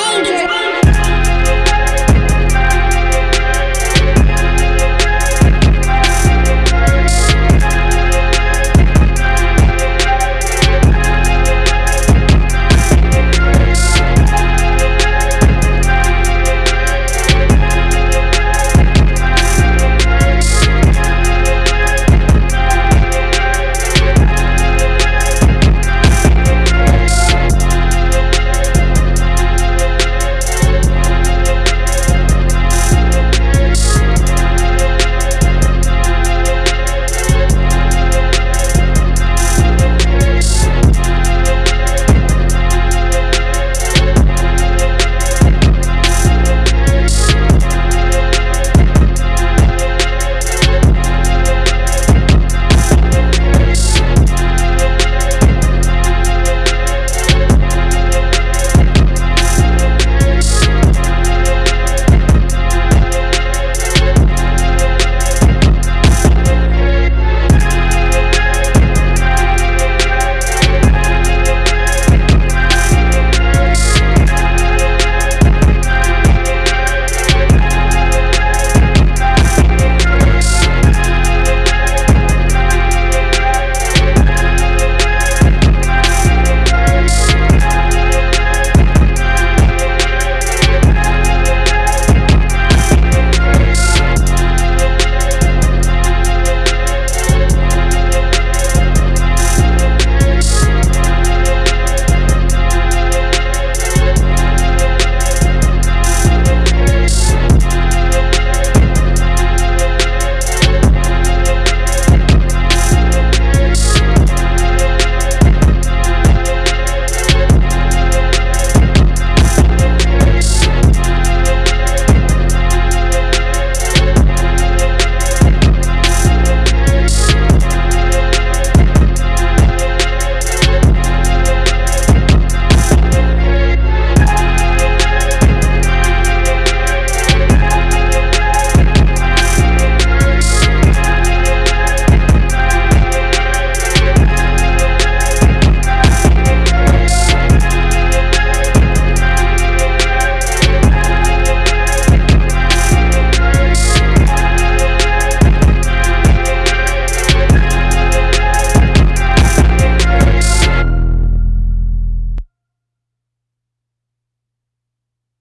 major.